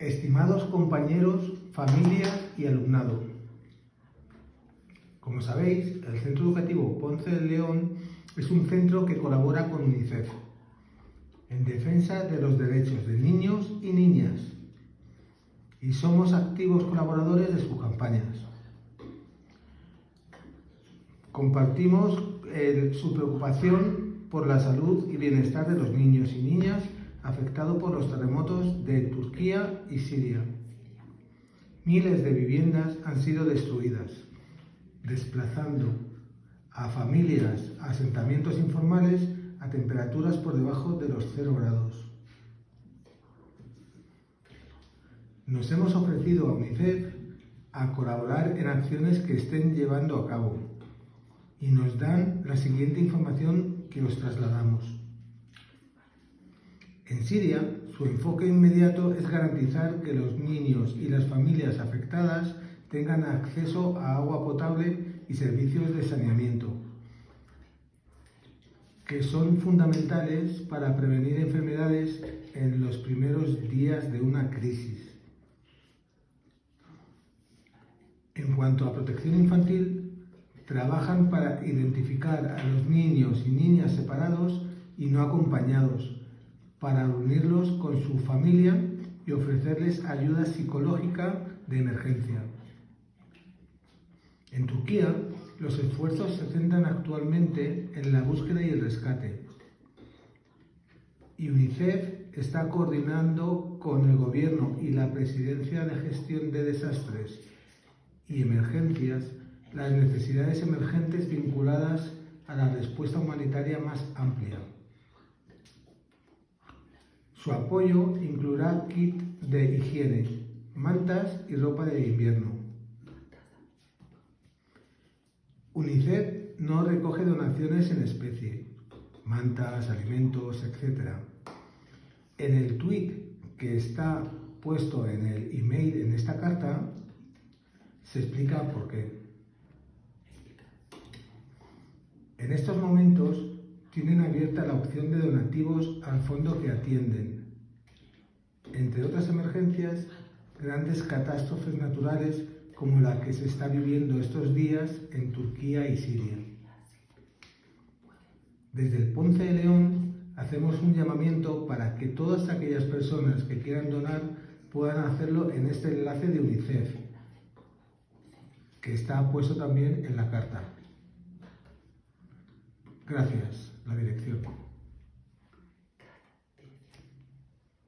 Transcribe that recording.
Estimados compañeros, familia y alumnado, como sabéis, el Centro Educativo Ponce de León es un centro que colabora con UNICEF en defensa de los derechos de niños y niñas y somos activos colaboradores de sus campañas. Compartimos eh, su preocupación por la salud y bienestar de los niños y niñas afectados por los terremotos de Turquía y Siria. Miles de viviendas han sido destruidas, desplazando a familias a asentamientos informales a temperaturas por debajo de los 0 grados. Nos hemos ofrecido a UNICEF a colaborar en acciones que estén llevando a cabo y nos dan la siguiente información que os trasladamos. En Siria, su enfoque inmediato es garantizar que los niños y las familias afectadas tengan acceso a agua potable y servicios de saneamiento, que son fundamentales para prevenir enfermedades en los primeros días de una crisis. En cuanto a protección infantil, trabajan para identificar a los niños y niñas separados y no acompañados, para unirlos con su familia y ofrecerles ayuda psicológica de emergencia. En Turquía, los esfuerzos se centran actualmente en la búsqueda y el rescate. Y UNICEF está coordinando con el Gobierno y la Presidencia de Gestión de Desastres y Emergencias las necesidades emergentes vinculadas a la respuesta humanitaria más amplia. Su apoyo incluirá kit de higiene, mantas y ropa de invierno. UNICEF no recoge donaciones en especie, mantas, alimentos, etc. En el tweet que está puesto en el email en esta carta, se explica por qué. En estos momentos tienen abierta la opción de donativos al fondo que atienden. Entre otras emergencias, grandes catástrofes naturales como la que se está viviendo estos días en Turquía y Siria. Desde el Ponce de León hacemos un llamamiento para que todas aquellas personas que quieran donar puedan hacerlo en este enlace de UNICEF, que está puesto también en la carta. Gracias, la dirección.